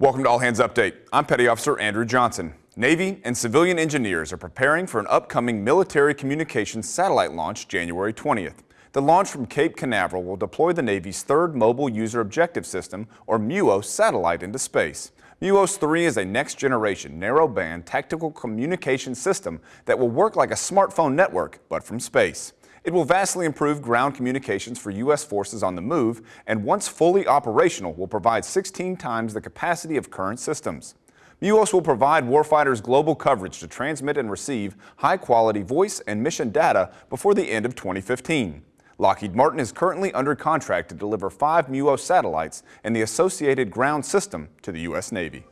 Welcome to All Hands Update. I'm Petty Officer Andrew Johnson. Navy and civilian engineers are preparing for an upcoming military communications satellite launch January 20th. The launch from Cape Canaveral will deploy the Navy's third Mobile User Objective System, or MUOS, satellite into space. MUOS 3 is a next-generation narrowband tactical communication system that will work like a smartphone network, but from space. It will vastly improve ground communications for U.S. forces on the move and once fully operational will provide 16 times the capacity of current systems. MUOS will provide warfighters global coverage to transmit and receive high-quality voice and mission data before the end of 2015. Lockheed Martin is currently under contract to deliver five MUOS satellites and the associated ground system to the U.S. Navy.